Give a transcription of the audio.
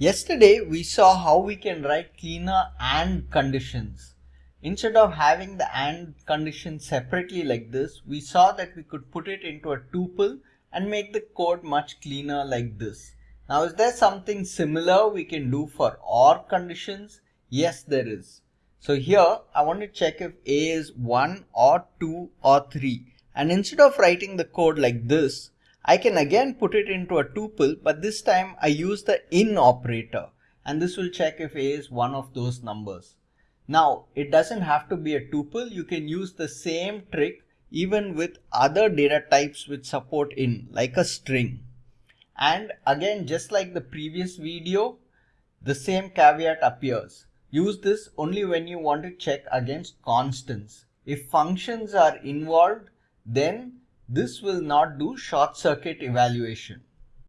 Yesterday we saw how we can write cleaner AND conditions. Instead of having the AND condition separately like this, we saw that we could put it into a tuple and make the code much cleaner like this. Now is there something similar we can do for OR conditions? Yes there is. So here I want to check if A is 1 or 2 or 3 and instead of writing the code like this I can again put it into a tuple, but this time I use the in operator and this will check if A is one of those numbers. Now, it doesn't have to be a tuple. You can use the same trick even with other data types which support in like a string. And again, just like the previous video, the same caveat appears. Use this only when you want to check against constants. If functions are involved, then this will not do short circuit evaluation.